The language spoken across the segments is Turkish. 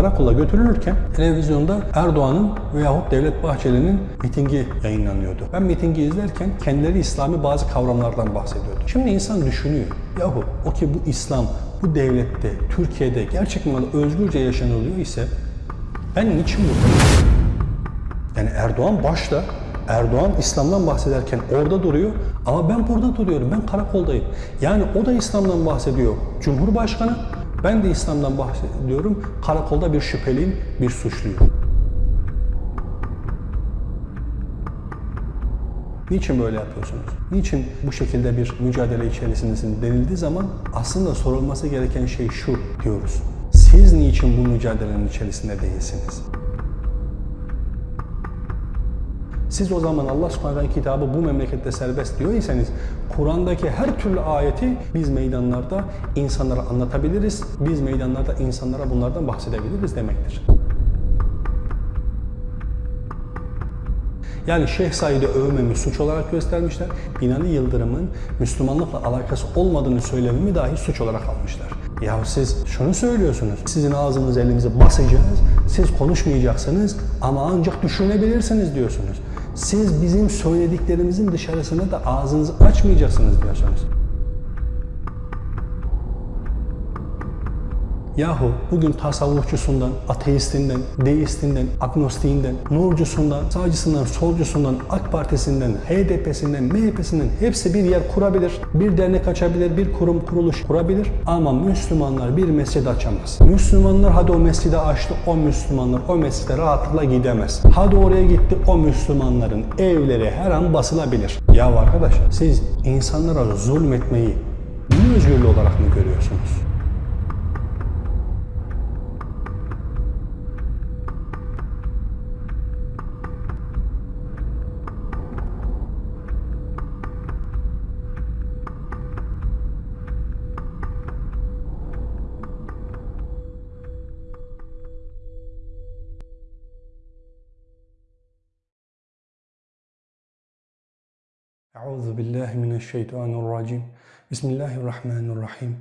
karakola götürülürken televizyonda Erdoğan'ın veyahut Devlet Bahçeli'nin mitingi yayınlanıyordu. Ben mitingi izlerken kendileri İslami bazı kavramlardan bahsediyordu. Şimdi insan düşünüyor. Yahu o ki bu İslam bu devlette, Türkiye'de gerçekten özgürce yaşanılıyor ise ben niçin buradayım? Yani Erdoğan başta Erdoğan İslam'dan bahsederken orada duruyor ama ben burada duruyorum. Ben karakoldayım. Yani o da İslam'dan bahsediyor. Cumhurbaşkanı ben de İslam'dan bahsediyorum. Karakolda bir şüpheliyim, bir suçluyum. Niçin böyle yapıyorsunuz? Niçin bu şekilde bir mücadele içerisindesiniz denildiği zaman aslında sorulması gereken şey şu diyoruz. Siz niçin bu mücadelenin içerisinde değilsiniz? Siz o zaman Allah subhanahu kitabı bu memlekette serbest diyorsanız Kur'an'daki her türlü ayeti biz meydanlarda insanlara anlatabiliriz. Biz meydanlarda insanlara bunlardan bahsedebiliriz demektir. Yani Şeyh Said'i övmemi suç olarak göstermişler. Binali Yıldırım'ın Müslümanlıkla alakası olmadığını söylememi dahi suç olarak almışlar. Ya siz şunu söylüyorsunuz. Sizin ağzınız elinizi basacağız. Siz konuşmayacaksınız ama ancak düşünebilirsiniz diyorsunuz. Siz bizim söylediklerimizin dışarısına da ağzınızı açmayacaksınız diyorsunuz. Yahu bugün tasavvufçusundan, ateistinden, deistinden, agnostiğinden, nurcusundan, sağcısından, solcusundan, AK Partisi'nden, HDP'sinden, MHP'sinden hepsi bir yer kurabilir. Bir dernek açabilir, bir kurum, kuruluş kurabilir. Ama Müslümanlar bir mescid açamaz. Müslümanlar hadi o mescidi açtı, o Müslümanlar o mescide rahatlıkla gidemez. Hadi oraya gitti, o Müslümanların evleri her an basılabilir. Ya arkadaş siz insanlara zulmetmeyi din özgürlüğü olarak mı görüyorsunuz? Euzu billahi mineşşeytanirracim. Bismillahirrahmanirrahim.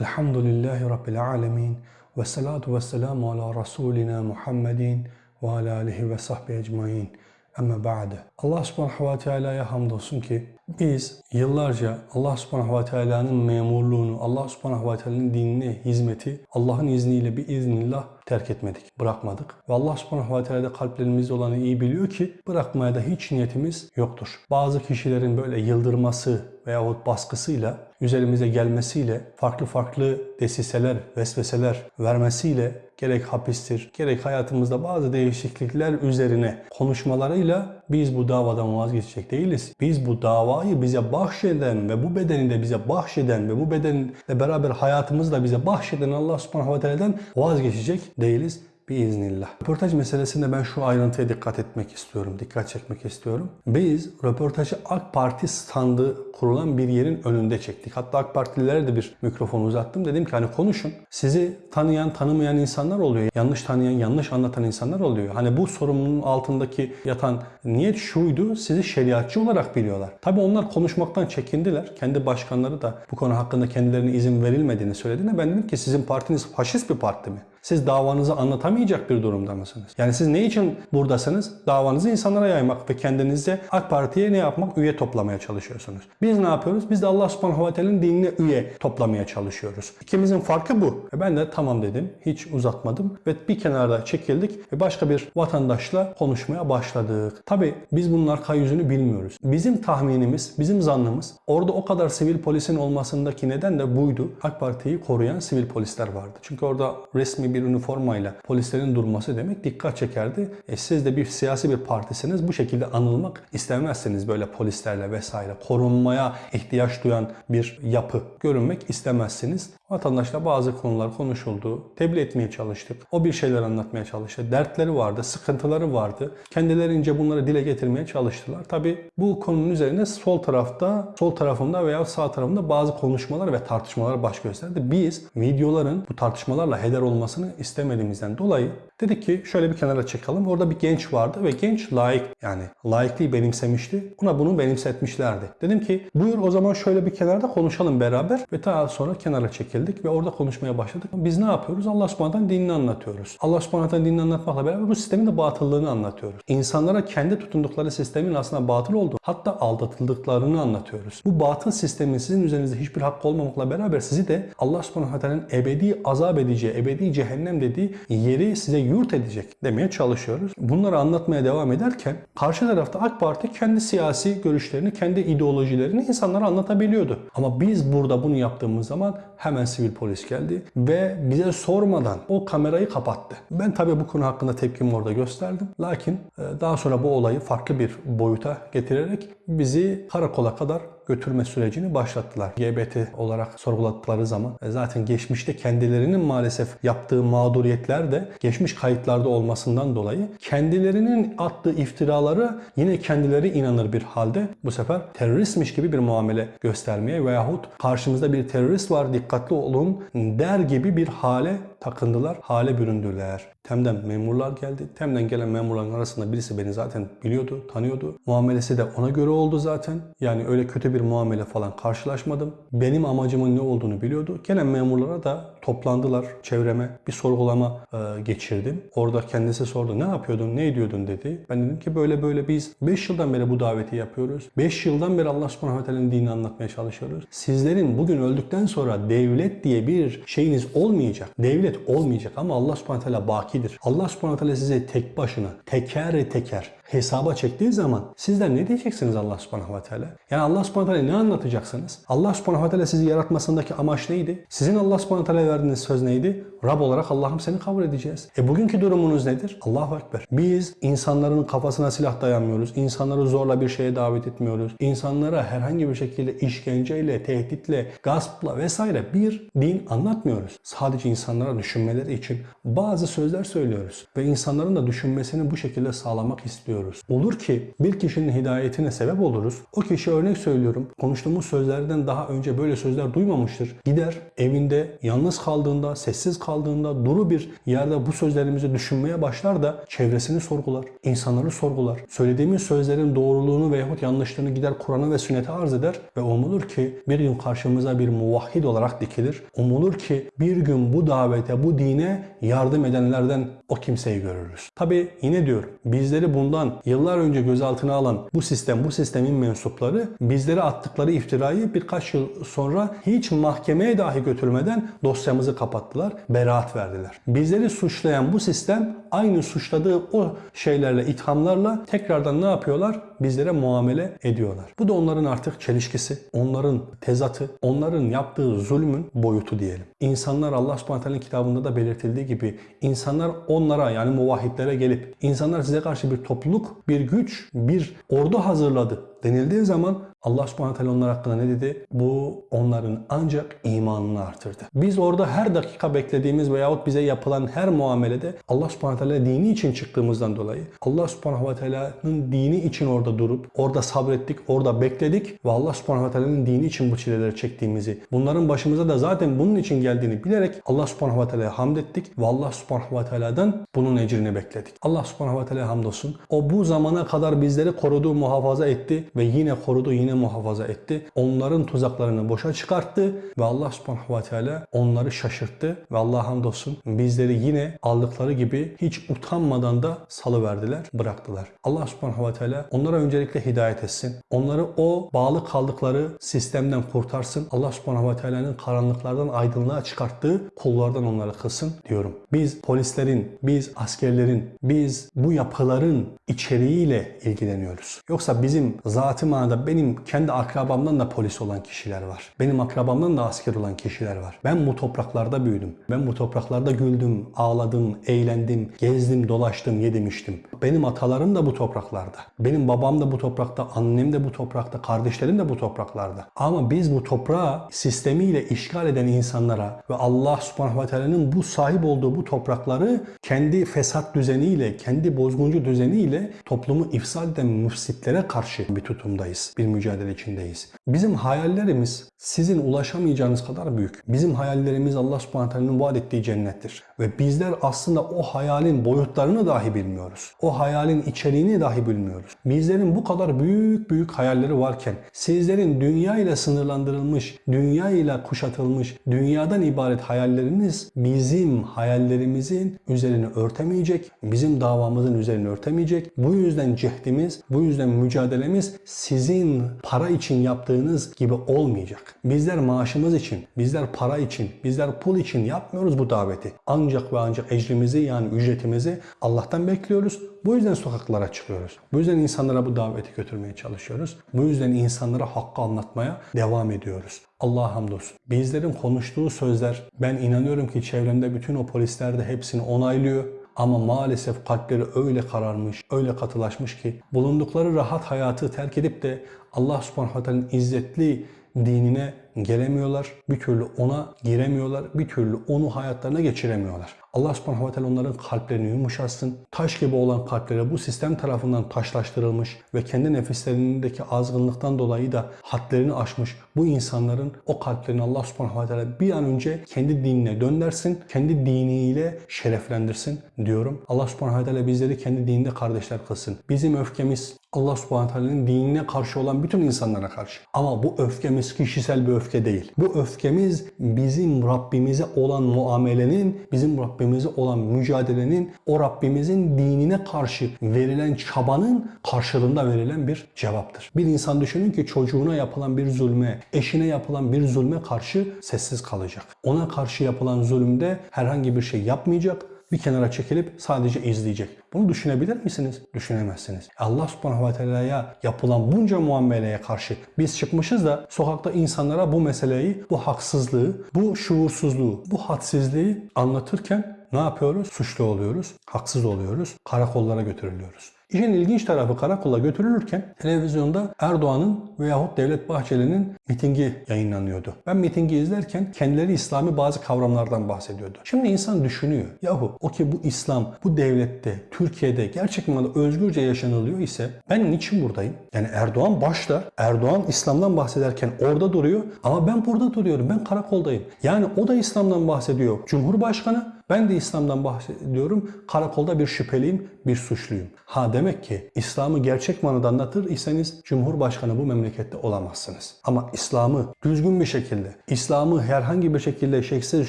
Elhamdülillahi rabbil alamin ve salatu vesselamu ala rasulina Muhammedin ve ala alihi ve sahbihi ecmaîn. Ama ba'de. Allah subhanahu ve teala'ya hamdolsun ki biz yıllarca Allah subhanahu ve teala'nın memurluğunu, Allah subhanahu ve teala'nın dinine hizmeti Allah'ın izniyle bir iznillah terk etmedik, bırakmadık. Ve Allah subhanahu ve teala da kalplerimizde olanı iyi biliyor ki bırakmaya da hiç niyetimiz yoktur. Bazı kişilerin böyle yıldırması veyahut baskısıyla, üzerimize gelmesiyle, farklı farklı desiseler, vesveseler vermesiyle gerek hapistir, gerek hayatımızda bazı değişiklikler üzerine konuşmalarıyla biz bu davadan vazgeçecek değiliz. Biz bu davayı bize bahşeden ve bu bedeni de bize bahşeden ve bu bedenle beraber hayatımızı da bize bahşeden Allah subhanahu ve teala'dan vazgeçecek değiliz biiznillah. Röportaj meselesinde ben şu ayrıntıya dikkat etmek istiyorum, dikkat çekmek istiyorum. Biz röportajı AK Parti standı kurulan bir yerin önünde çektik. Hatta AK Partililere de bir mikrofon uzattım. Dedim ki hani konuşun. Sizi tanıyan, tanımayan insanlar oluyor. Yanlış tanıyan, yanlış anlatan insanlar oluyor. Hani bu sorumluluğun altındaki yatan niyet şuydu. Sizi şeriatçı olarak biliyorlar. Tabi onlar konuşmaktan çekindiler. Kendi başkanları da bu konu hakkında kendilerine izin verilmediğini söylediğinde ben dedim ki sizin partiniz faşist bir parti mi? Siz davanızı anlatamayacak bir durumda mısınız? Yani siz ne için buradasınız? Davanızı insanlara yaymak ve kendinize AK Parti'ye ne yapmak? Üye toplamaya çalışıyorsunuz. Biz ne yapıyoruz? Biz de Allah subhanahu ve teala'nın dinine üye toplamaya çalışıyoruz. İkimizin farkı bu. E ben de tamam dedim. Hiç uzatmadım. Ve bir kenarda çekildik ve başka bir vatandaşla konuşmaya başladık. Tabi biz bunun arka yüzünü bilmiyoruz. Bizim tahminimiz, bizim zannımız orada o kadar sivil polisin olmasındaki neden de buydu. AK Parti'yi koruyan sivil polisler vardı. Çünkü orada resmi bir üniformayla polislerin durması demek dikkat çekerdi. E siz de bir siyasi bir partisiniz. Bu şekilde anılmak istemezsiniz böyle polislerle vesaire. Korunmaya ihtiyaç duyan bir yapı görünmek istemezsiniz. Vatandaşla bazı konular konuşuldu. Tebliğ etmeye çalıştık. O bir şeyler anlatmaya çalıştı. Dertleri vardı, sıkıntıları vardı. Kendilerince bunları dile getirmeye çalıştılar. Tabi bu konunun üzerine sol tarafta, sol tarafımda veya sağ tarafımda bazı konuşmalar ve tartışmalar baş gösterdi. Biz videoların bu tartışmalarla heder olmasını istemediğimizden dolayı Dedik ki şöyle bir kenara çekelim. Orada bir genç vardı ve genç layık yani layıklığı benimsemişti. Ona bunu benimsetmişlerdi. Dedim ki buyur o zaman şöyle bir kenarda konuşalım beraber ve daha sonra kenara çekildik ve orada konuşmaya başladık. Biz ne yapıyoruz? Allah subhanahu dinini anlatıyoruz. Allah subhanahu dinini anlatmakla beraber bu sistemin de batıllığını anlatıyoruz. İnsanlara kendi tutundukları sistemin aslında batıl olduğu hatta aldatıldıklarını anlatıyoruz. Bu batıl sistemin sizin üzerinizde hiçbir hakkı olmamakla beraber sizi de Allah subhanahu ebedi azap edeceği, ebedi cehennem dediği yeri size yurt edecek demeye çalışıyoruz. Bunları anlatmaya devam ederken karşı tarafta AK Parti kendi siyasi görüşlerini, kendi ideolojilerini insanlara anlatabiliyordu. Ama biz burada bunu yaptığımız zaman hemen sivil polis geldi ve bize sormadan o kamerayı kapattı. Ben tabii bu konu hakkında tepkimi orada gösterdim. Lakin e, daha sonra bu olayı farklı bir boyuta getirerek bizi karakola kadar götürme sürecini başlattılar. GBT olarak sorguladıkları zaman e, zaten geçmişte kendilerinin maalesef yaptığı mağduriyetler de geçmiş kayıtlarda olmasından dolayı kendilerinin attığı iftiraları yine kendileri inanır bir halde bu sefer teröristmiş gibi bir muamele göstermeye veyahut karşımızda bir terörist var dikkatli olun der gibi bir hale takındılar, hale büründüler. Tem'den memurlar geldi. Tem'den gelen memurların arasında birisi beni zaten biliyordu, tanıyordu. Muamelesi de ona göre oldu zaten. Yani öyle kötü bir muamele falan karşılaşmadım. Benim amacımın ne olduğunu biliyordu. Gelen memurlara da toplandılar çevreme. Bir sorgulama e, geçirdim. Orada kendisi sordu. Ne yapıyordun, ne ediyordun dedi. Ben dedim ki böyle böyle biz 5 yıldan beri bu daveti yapıyoruz. 5 yıldan beri Allah subhanahu ve dinini anlatmaya çalışıyoruz. Sizlerin bugün öldükten sonra devlet diye bir şeyiniz olmayacak. Devlet olmayacak ama Allah subhanahu teala bakidir. Allah subhanahu teala size tek başına, teker teker hesaba çektiği zaman sizler ne diyeceksiniz Allah subhanahu ve teala? Yani Allah subhanahu ve teala ne anlatacaksınız? Allah subhanahu ve teala sizi yaratmasındaki amaç neydi? Sizin Allah subhanahu ve teala verdiğiniz söz neydi? Rab olarak Allah'ım seni kabul edeceğiz. E bugünkü durumunuz nedir? Allahu Ekber. Biz insanların kafasına silah dayanmıyoruz. İnsanları zorla bir şeye davet etmiyoruz. İnsanlara herhangi bir şekilde işkenceyle, tehditle, gaspla vesaire bir din anlatmıyoruz. Sadece insanlara düşünmeleri için bazı sözler söylüyoruz. Ve insanların da düşünmesini bu şekilde sağlamak istiyoruz. Olur ki bir kişinin hidayetine sebep oluruz. O kişi örnek söylüyorum. Konuştuğumuz sözlerden daha önce böyle sözler duymamıştır. Gider evinde yalnız kaldığında, sessiz kaldığında duru bir yerde bu sözlerimizi düşünmeye başlar da çevresini sorgular, insanları sorgular. Söylediğimiz sözlerin doğruluğunu veyahut yanlışlığını gider Kur'an'a ve sünnete arz eder ve umulur ki bir gün karşımıza bir muvahhid olarak dikilir. Umulur ki bir gün bu davete, bu dine yardım edenlerden o kimseyi görürüz. Tabi yine diyor bizleri bundan yıllar önce gözaltına alan bu sistem, bu sistemin mensupları bizlere attıkları iftirayı birkaç yıl sonra hiç mahkemeye dahi götürmeden dosyamızı kapattılar, beraat verdiler. Bizleri suçlayan bu sistem aynı suçladığı o şeylerle, ithamlarla tekrardan ne yapıyorlar? Bizlere muamele ediyorlar. Bu da onların artık çelişkisi, onların tezatı, onların yaptığı zulmün boyutu diyelim. İnsanlar Allah subhanahu kitabında da belirtildiği gibi insanlar onlara yani muvahhidlere gelip insanlar size karşı bir topluluk, bir güç, bir ordu hazırladı denildiği zaman Allah subhanahu teala onlar hakkında ne dedi? Bu onların ancak imanını artırdı. Biz orada her dakika beklediğimiz veyahut bize yapılan her muamelede Allah subhanahu teala dini için çıktığımızdan dolayı Allah subhanahu teala'nın dini için orada durup orada sabrettik, orada bekledik ve Allah subhanahu teala'nın dini için bu çileleri çektiğimizi, bunların başımıza da zaten bunun için geldiğini bilerek Allah subhanahu teala'ya hamd ettik ve Allah subhanahu teala'dan bunun ecrini bekledik. Allah subhanahu teala hamdolsun. O bu zamana kadar bizleri korudu, muhafaza etti ve yine korudu, yine muhafaza etti. Onların tuzaklarını boşa çıkarttı ve Allah subhanahu ve teala onları şaşırttı ve Allah hamdolsun bizleri yine aldıkları gibi hiç utanmadan da salıverdiler, bıraktılar. Allah subhanahu ve teala onlara öncelikle hidayet etsin. Onları o bağlı kaldıkları sistemden kurtarsın. Allah subhanahu ve teala'nın karanlıklardan aydınlığa çıkarttığı kullardan onları kılsın diyorum. Biz polislerin, biz askerlerin, biz bu yapıların içeriğiyle ilgileniyoruz. Yoksa bizim zatı manada benim kendi akrabamdan da polis olan kişiler var. Benim akrabamdan da asker olan kişiler var. Ben bu topraklarda büyüdüm. Ben bu topraklarda güldüm, ağladım, eğlendim, gezdim, dolaştım, yedim, içtim. Benim atalarım da bu topraklarda. Benim babam da bu toprakta, annem de bu toprakta, kardeşlerim de bu topraklarda. Ama biz bu toprağı sistemiyle işgal eden insanlara ve Allah subhanahu ve teala'nın bu sahip olduğu bu toprakları kendi fesat düzeniyle, kendi bozguncu düzeniyle toplumu ifsad eden müfsitlere karşı bir tutumdayız. Bir mücadele içindeyiz. Bizim hayallerimiz sizin ulaşamayacağınız kadar büyük. Bizim hayallerimiz Allah subhanahu vaat ettiği cennettir. Ve bizler aslında o hayalin boyutlarını dahi bilmiyoruz. O hayalin içeriğini dahi bilmiyoruz. Bizlerin bu kadar büyük büyük hayalleri varken sizlerin dünya ile sınırlandırılmış, dünya ile kuşatılmış, dünyadan ibaret hayalleriniz bizim hayallerimizin üzerini örtemeyecek, bizim davamızın üzerini örtemeyecek. Bu yüzden cehdimiz, bu yüzden mücadelemiz sizin para için yaptığınız gibi olmayacak. Bizler maaşımız için, bizler para için, bizler pul için yapmıyoruz bu daveti. Ancak ve ancak ecrimizi yani ücretimizi Allah'tan bekliyoruz. Bu yüzden sokaklara çıkıyoruz. Bu yüzden insanlara bu daveti götürmeye çalışıyoruz. Bu yüzden insanlara hakkı anlatmaya devam ediyoruz. Allah'a hamdolsun. Bizlerin konuştuğu sözler ben inanıyorum ki çevremde bütün o polisler de hepsini onaylıyor. Ama maalesef kalpleri öyle kararmış, öyle katılaşmış ki bulundukları rahat hayatı terk edip de Allah subhanahu teala'nın izzetli dinine gelemiyorlar. Bir türlü ona giremiyorlar. Bir türlü onu hayatlarına geçiremiyorlar. Allah subhanahu ve teala onların kalplerini yumuşatsın. Taş gibi olan kalpleri bu sistem tarafından taşlaştırılmış ve kendi nefislerindeki azgınlıktan dolayı da hadlerini aşmış bu insanların o kalplerini Allah subhanahu ve teala bir an önce kendi dinine döndersin. Kendi diniyle şereflendirsin diyorum. Allah subhanahu ve teala bizleri kendi dininde kardeşler kılsın. Bizim öfkemiz Allah subhanahu teala'nın dinine karşı olan bütün insanlara karşı. Ama bu öfkemiz kişisel bir öfke değil. Bu öfkemiz bizim Rabbimize olan muamelenin, bizim Rabbimize olan mücadelenin, o Rabbimizin dinine karşı verilen çabanın karşılığında verilen bir cevaptır. Bir insan düşünün ki çocuğuna yapılan bir zulme, eşine yapılan bir zulme karşı sessiz kalacak. Ona karşı yapılan zulümde herhangi bir şey yapmayacak, bir kenara çekilip sadece izleyecek. Bunu düşünebilir misiniz? Düşünemezsiniz. Allah subhanahu ve teala'ya yapılan bunca muameleye karşı biz çıkmışız da sokakta insanlara bu meseleyi, bu haksızlığı, bu şuursuzluğu, bu hadsizliği anlatırken ne yapıyoruz? Suçlu oluyoruz, haksız oluyoruz, karakollara götürülüyoruz. İşin ilginç tarafı karakola götürülürken televizyonda Erdoğan'ın veyahut Devlet Bahçeli'nin mitingi yayınlanıyordu. Ben mitingi izlerken kendileri İslami bazı kavramlardan bahsediyordu. Şimdi insan düşünüyor. Yahu o ki bu İslam bu devlette, Türkiye'de gerçek manada özgürce yaşanılıyor ise ben niçin buradayım? Yani Erdoğan başta, Erdoğan İslam'dan bahsederken orada duruyor ama ben burada duruyorum. Ben karakoldayım. Yani o da İslam'dan bahsediyor. Cumhurbaşkanı ben de İslam'dan bahsediyorum. Karakolda bir şüpheliyim, bir suçluyum. Ha demek ki İslam'ı gerçek manada anlatır iseniz Cumhurbaşkanı bu memlekette olamazsınız. Ama İslam'ı düzgün bir şekilde, İslam'ı herhangi bir şekilde şeksiz,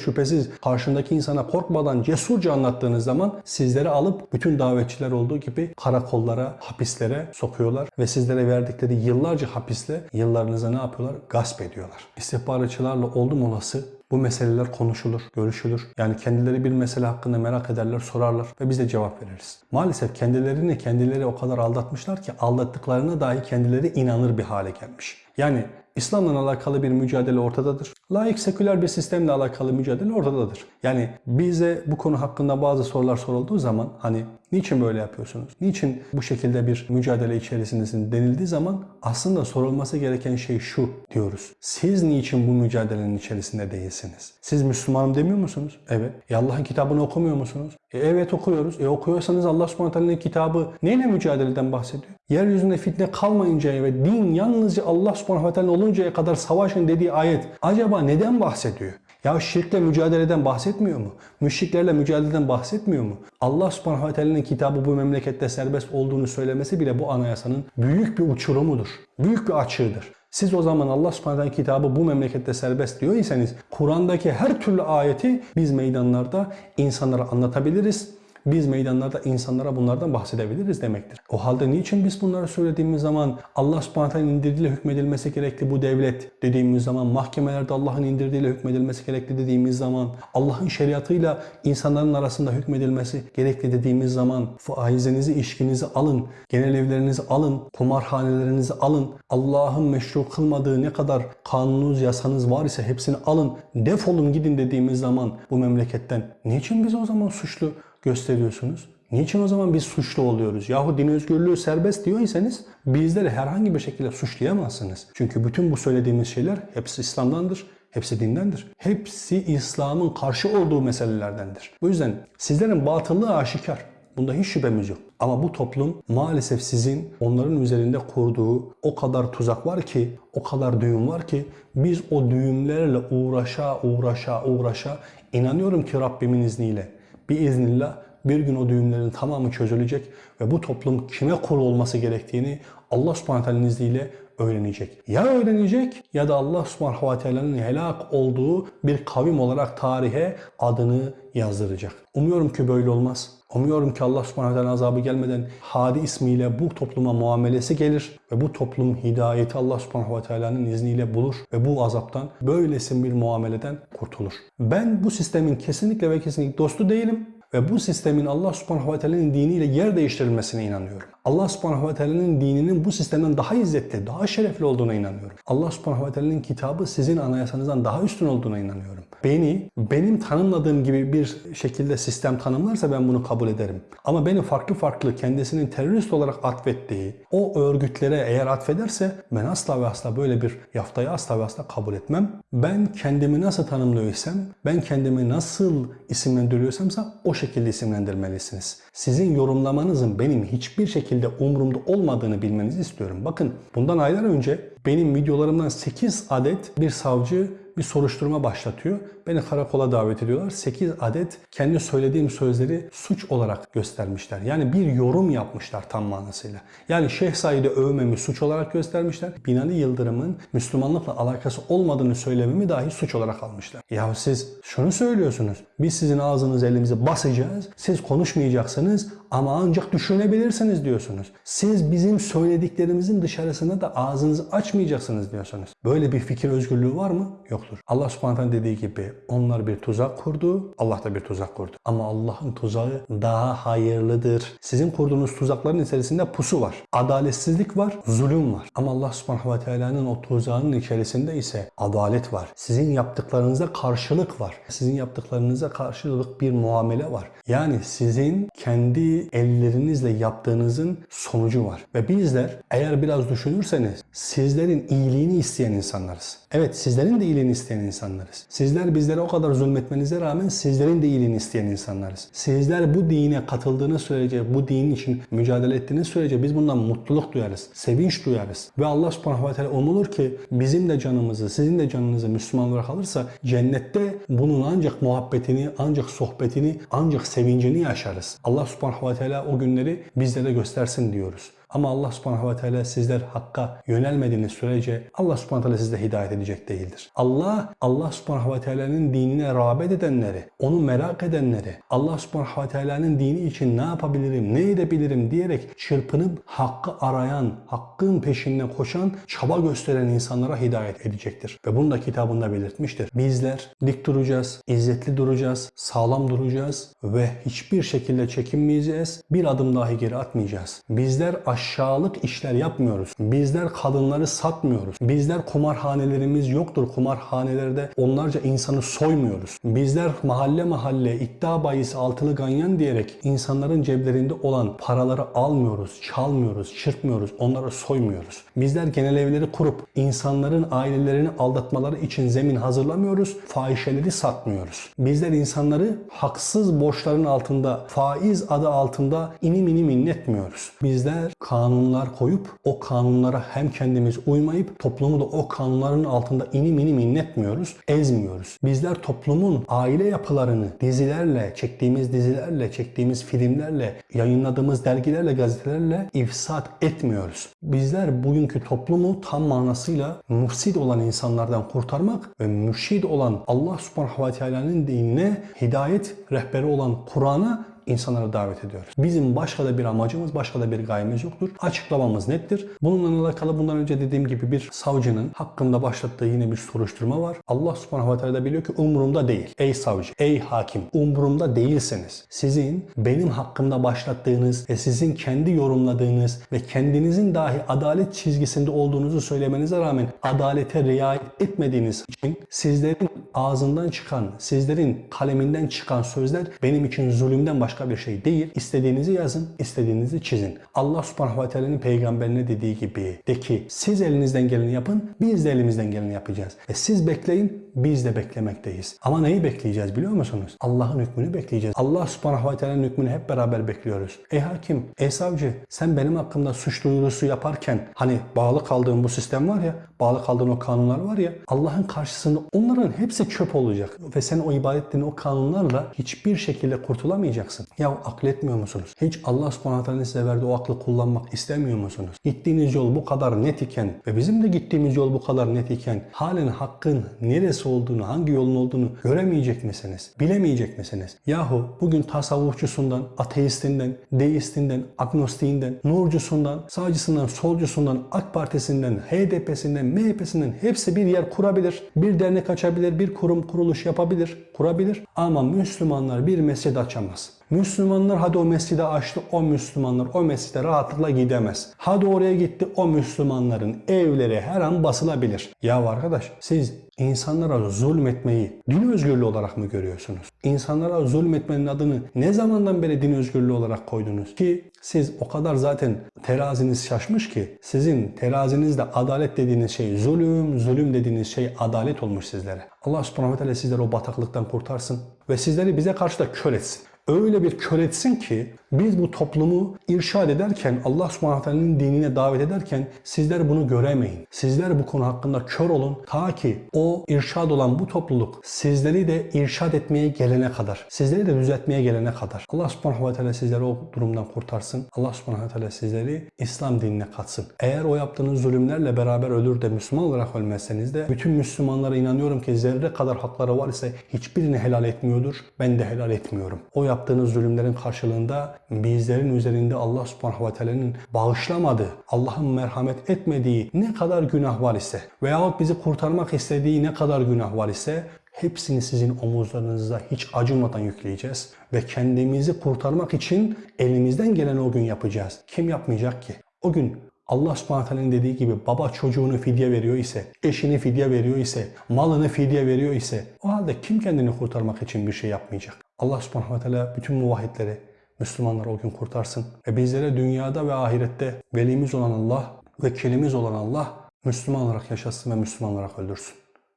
şüphesiz karşındaki insana korkmadan cesurca anlattığınız zaman sizleri alıp bütün davetçiler olduğu gibi karakollara, hapislere sokuyorlar ve sizlere verdikleri yıllarca hapisle yıllarınızı ne yapıyorlar? Gasp ediyorlar. İstihbaratçılarla oldum olası bu meseleler konuşulur, görüşülür. Yani kendileri bir mesele hakkında merak ederler, sorarlar ve biz de cevap veririz. Maalesef kendilerini kendileri o kadar aldatmışlar ki aldattıklarına dahi kendileri inanır bir hale gelmiş. Yani İslam'la alakalı bir mücadele ortadadır. Laik seküler bir sistemle alakalı mücadele ortadadır. Yani bize bu konu hakkında bazı sorular sorulduğu zaman hani niçin böyle yapıyorsunuz? Niçin bu şekilde bir mücadele içerisindesin denildiği zaman aslında sorulması gereken şey şu diyoruz. Siz niçin bu mücadelenin içerisinde değilsiniz? Siz Müslümanım demiyor musunuz? Evet. E Allah'ın kitabını okumuyor musunuz? E evet okuyoruz. E okuyorsanız Allah subhanahu teala'nın kitabı neyle mücadeleden bahsediyor? Yeryüzünde fitne kalmayıncaya ve din yalnızca Allah subhanahu oluncaya kadar savaşın dediği ayet acaba neden bahsediyor? Ya şirkle mücadeleden bahsetmiyor mu? Müşriklerle mücadeleden bahsetmiyor mu? Allah subhanahu teala'nın kitabı bu memlekette serbest olduğunu söylemesi bile bu anayasanın büyük bir uçurumudur. Büyük bir açığıdır. Siz o zaman Allah subhanahu kitabı bu memlekette serbest diyor iseniz Kur'an'daki her türlü ayeti biz meydanlarda insanlara anlatabiliriz biz meydanlarda insanlara bunlardan bahsedebiliriz demektir. O halde niçin biz bunları söylediğimiz zaman Allah subhanahu indirdiğiyle hükmedilmesi gerekli bu devlet dediğimiz zaman mahkemelerde Allah'ın indirdiğiyle hükmedilmesi gerekli dediğimiz zaman Allah'ın şeriatıyla insanların arasında hükmedilmesi gerekli dediğimiz zaman faizinizi, işkinizi alın, genel evlerinizi alın, kumarhanelerinizi alın, Allah'ın meşru kılmadığı ne kadar kanununuz, yasanız var ise hepsini alın, defolun gidin dediğimiz zaman bu memleketten niçin biz o zaman suçlu gösteriyorsunuz? Niçin o zaman biz suçlu oluyoruz? Yahu din özgürlüğü serbest diyorsanız bizleri herhangi bir şekilde suçlayamazsınız. Çünkü bütün bu söylediğimiz şeyler hepsi İslam'dandır. Hepsi dindendir. Hepsi İslam'ın karşı olduğu meselelerdendir. Bu yüzden sizlerin batıllığı aşikar. Bunda hiç şüphemiz yok. Ama bu toplum maalesef sizin onların üzerinde kurduğu o kadar tuzak var ki, o kadar düğüm var ki biz o düğümlerle uğraşa uğraşa uğraşa inanıyorum ki Rabbimin izniyle bir iznillah bir gün o düğümlerin tamamı çözülecek ve bu toplum kime kul olması gerektiğini Allah subhanahu izniyle öğrenecek. Ya öğrenecek ya da Allah subhanahu ve teala'nın helak olduğu bir kavim olarak tarihe adını yazdıracak. Umuyorum ki böyle olmaz. Umuyorum ki Allah subhanahu teala azabı gelmeden Hadi ismiyle bu topluma muamelesi gelir ve bu toplum hidayeti Allah subhanahu ve teala'nın izniyle bulur ve bu azaptan böylesi bir muameleden kurtulur. Ben bu sistemin kesinlikle ve kesinlikle dostu değilim ve bu sistemin Allah subhanahu ve teala'nın diniyle yer değiştirilmesine inanıyorum. Allah subhanahu ve teala'nın dininin bu sistemden daha izzetli, daha şerefli olduğuna inanıyorum. Allah subhanahu ve teala'nın kitabı sizin anayasanızdan daha üstün olduğuna inanıyorum. Beni benim tanımladığım gibi bir şekilde sistem tanımlarsa ben bunu kabul ederim. Ama beni farklı farklı kendisinin terörist olarak atfettiği o örgütlere eğer atfederse ben asla ve asla böyle bir yaftayı asla ve asla kabul etmem. Ben kendimi nasıl tanımlıyorsam, ben kendimi nasıl isimlendiriyorsamsa o şekilde isimlendirmelisiniz. Sizin yorumlamanızın benim hiçbir şekilde umurumda olmadığını bilmenizi istiyorum. Bakın bundan aylar önce benim videolarımdan 8 adet bir savcı bir soruşturma başlatıyor. Beni karakola davet ediyorlar. 8 adet kendi söylediğim sözleri suç olarak göstermişler. Yani bir yorum yapmışlar tam manasıyla. Yani Şeyh Said'i övmemi suç olarak göstermişler. Binali Yıldırım'ın Müslümanlıkla alakası olmadığını söylememi dahi suç olarak almışlar. Ya siz şunu söylüyorsunuz. Biz sizin ağzınızı elimize basacağız. Siz konuşmayacaksınız ama ancak düşünebilirsiniz diyorsunuz. Siz bizim söylediklerimizin dışarısına da ağzınızı açmayacaksınız diyorsunuz. Böyle bir fikir özgürlüğü var mı? Yoktur. Allah subhanahu dediği gibi onlar bir tuzak kurdu, Allah da bir tuzak kurdu. Ama Allah'ın tuzağı daha hayırlıdır. Sizin kurduğunuz tuzakların içerisinde pusu var. Adaletsizlik var, zulüm var. Ama Allah subhanahu ve teala'nın o tuzağının içerisinde ise adalet var. Sizin yaptıklarınıza karşılık var. Sizin yaptıklarınıza karşılık bir muamele var. Yani sizin kendi ellerinizle yaptığınızın sonucu var. Ve bizler eğer biraz düşünürseniz sizlerin iyiliğini isteyen insanlarız. Evet sizlerin de iyiliğini isteyen insanlarız. Sizler bizlere o kadar zulmetmenize rağmen sizlerin de iyiliğini isteyen insanlarız. Sizler bu dine katıldığınız sürece, bu dinin için mücadele ettiğiniz sürece biz bundan mutluluk duyarız, sevinç duyarız. Ve Allah subhanahu ve teala umulur ki bizim de canımızı, sizin de canınızı Müslüman olarak alırsa cennette bunun ancak muhabbetini, ancak sohbetini, ancak sevincini yaşarız. Allah subhanahu ve teala o günleri bizlere göstersin diyoruz. Ama Allah subhanahu ve teala sizler hakka yönelmediğiniz sürece Allah subhanahu teala size hidayet edecek değildir. Allah, Allah subhanahu ve teala'nın dinine rağbet edenleri, onu merak edenleri, Allah subhanahu ve teala'nın dini için ne yapabilirim, ne edebilirim diyerek çırpınıp hakkı arayan, hakkın peşinden koşan, çaba gösteren insanlara hidayet edecektir. Ve bunu da kitabında belirtmiştir. Bizler dik duracağız, izzetli duracağız, sağlam duracağız ve hiçbir şekilde çekinmeyeceğiz. Bir adım dahi geri atmayacağız. Bizler aşağılık işler yapmıyoruz. Bizler kadınları satmıyoruz. Bizler kumarhanelerimiz yoktur. Kumarhanelerde onlarca insanı soymuyoruz. Bizler mahalle mahalle iddia bayisi altılı ganyan diyerek insanların ceplerinde olan paraları almıyoruz, çalmıyoruz, çırpmıyoruz, onları soymuyoruz. Bizler genel evleri kurup insanların ailelerini aldatmaları için zemin hazırlamıyoruz, fahişeleri satmıyoruz. Bizler insanları haksız borçların altında, faiz adı altında inim inim inletmiyoruz. Bizler kanunlar koyup o kanunlara hem kendimiz uymayıp toplumu da o kanunların altında inim inim inletmiyoruz, ezmiyoruz. Bizler toplumun aile yapılarını dizilerle, çektiğimiz dizilerle, çektiğimiz filmlerle, yayınladığımız dergilerle, gazetelerle ifsat etmiyoruz. Bizler bugünkü toplumu tam manasıyla mufsid olan insanlardan kurtarmak ve mürşid olan Allah subhanahu ve teala'nın dinine hidayet rehberi olan Kur'an'a insanlara davet ediyoruz. Bizim başka da bir amacımız, başka da bir gayemiz yoktur. Açıklamamız nettir. Bununla alakalı bundan önce dediğim gibi bir savcının hakkında başlattığı yine bir soruşturma var. Allah subhanahu ve teala biliyor ki umurumda değil. Ey savcı, ey hakim umurumda değilseniz sizin benim hakkımda başlattığınız ve sizin kendi yorumladığınız ve kendinizin dahi adalet çizgisinde olduğunuzu söylemenize rağmen adalete riayet etmediğiniz için sizlerin ağzından çıkan, sizlerin kaleminden çıkan sözler benim için zulümden başka başka bir şey değil. İstediğinizi yazın, istediğinizi çizin. Allah subhanahu ve teala'nın peygamberine dediği gibi de ki siz elinizden geleni yapın, biz de elimizden geleni yapacağız. Ve siz bekleyin, biz de beklemekteyiz. Ama neyi bekleyeceğiz biliyor musunuz? Allah'ın hükmünü bekleyeceğiz. Allah subhanahu ve teala'nın hükmünü hep beraber bekliyoruz. Ey hakim, ey savcı sen benim hakkımda suç duyurusu yaparken hani bağlı kaldığın bu sistem var ya, bağlı kaldığın o kanunlar var ya Allah'ın karşısında onların hepsi çöp olacak. Ve sen o ibadet o kanunlarla hiçbir şekilde kurtulamayacaksın. Ya akletmiyor musunuz? Hiç Allah subhanahu size verdiği o aklı kullanmak istemiyor musunuz? Gittiğiniz yol bu kadar net iken ve bizim de gittiğimiz yol bu kadar net iken halen hakkın neresi olduğunu, hangi yolun olduğunu göremeyecek misiniz? Bilemeyecek misiniz? Yahu bugün tasavvufçusundan, ateistinden, deistinden, agnostiğinden, nurcusundan, sağcısından, solcusundan, AK Partisi'nden, HDP'sinden, MHP'sinden hepsi bir yer kurabilir. Bir dernek açabilir, bir kurum kuruluş yapabilir, kurabilir. Ama Müslümanlar bir mescid açamaz. Müslümanlar hadi o mescidi açtı, o Müslümanlar o mescide rahatlıkla gidemez. Hadi oraya gitti, o Müslümanların evleri her an basılabilir. Ya arkadaş siz insanlara zulmetmeyi din özgürlüğü olarak mı görüyorsunuz? İnsanlara zulmetmenin adını ne zamandan beri din özgürlüğü olarak koydunuz? Ki siz o kadar zaten teraziniz şaşmış ki sizin terazinizde adalet dediğiniz şey zulüm, zulüm dediğiniz şey adalet olmuş sizlere. Allah subhanahu ve sizleri o bataklıktan kurtarsın ve sizleri bize karşı da kör etsin öyle bir kör etsin ki biz bu toplumu irşad ederken Allah subhanahu dinine davet ederken sizler bunu göremeyin. Sizler bu konu hakkında kör olun ta ki o irşad olan bu topluluk sizleri de irşad etmeye gelene kadar, sizleri de düzeltmeye gelene kadar. Allah subhanahu ve teala sizleri o durumdan kurtarsın. Allah subhanahu ve teala sizleri İslam dinine katsın. Eğer o yaptığınız zulümlerle beraber ölür de Müslüman olarak ölmezseniz de bütün Müslümanlara inanıyorum ki zerre kadar hakları var ise hiçbirini helal etmiyordur. Ben de helal etmiyorum. O yaptığınız zulümlerin karşılığında bizlerin üzerinde Allah subhanahu ve teala'nın bağışlamadığı, Allah'ın merhamet etmediği ne kadar günah var ise veyahut bizi kurtarmak istediği ne kadar günah var ise hepsini sizin omuzlarınıza hiç acımadan yükleyeceğiz ve kendimizi kurtarmak için elimizden gelen o gün yapacağız. Kim yapmayacak ki? O gün Allah subhanahu dediği gibi baba çocuğunu fidye veriyor ise, eşini fidye veriyor ise, malını fidye veriyor ise o halde kim kendini kurtarmak için bir şey yapmayacak? Allah subhanahu ve bütün muvahhidleri, Müslümanları o gün kurtarsın. Ve bizlere dünyada ve ahirette velimiz olan Allah, vekilimiz olan Allah Müslüman olarak yaşasın ve Müslüman olarak öldürsün.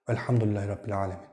Velhamdülillahi Rabbil Alemin.